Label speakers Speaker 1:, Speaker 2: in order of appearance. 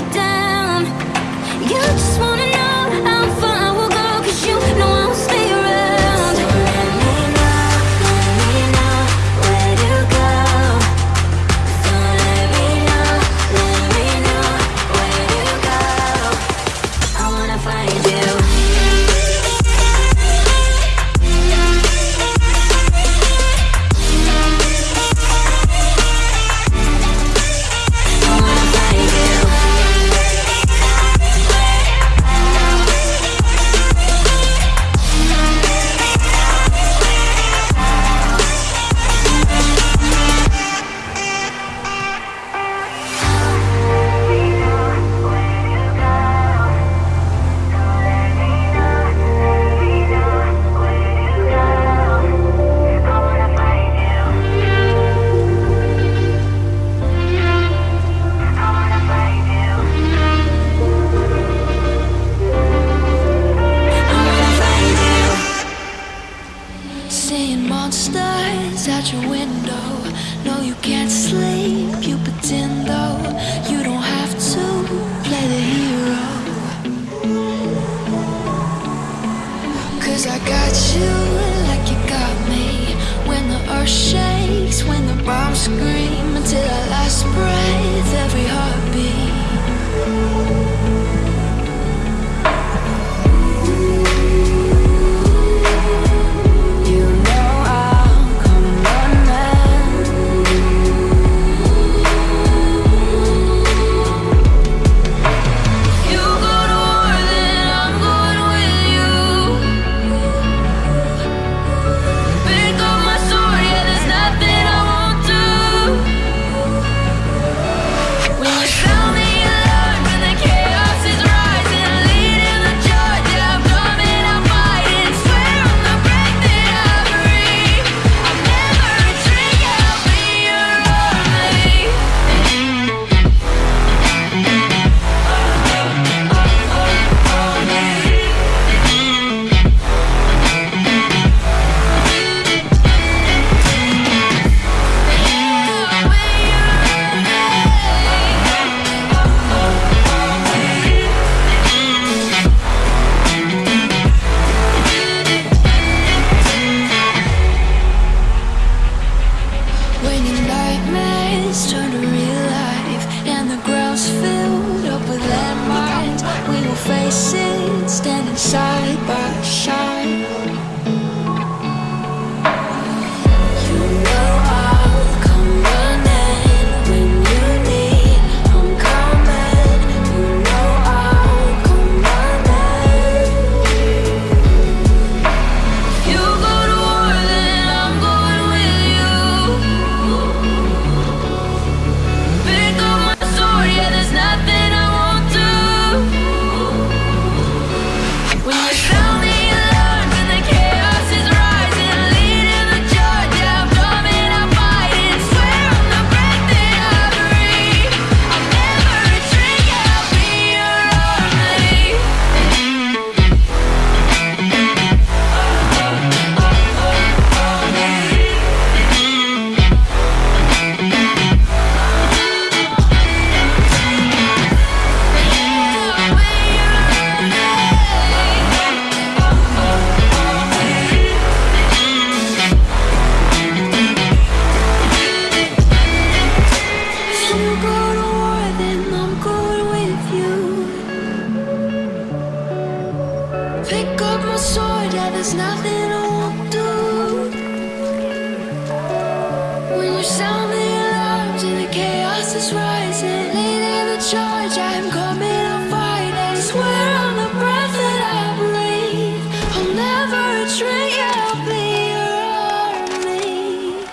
Speaker 1: you down
Speaker 2: scream 谢。pick up my sword, yeah, there's nothing I won't do When you sound the alarms and the chaos is rising. Leading the charge, I'm coming.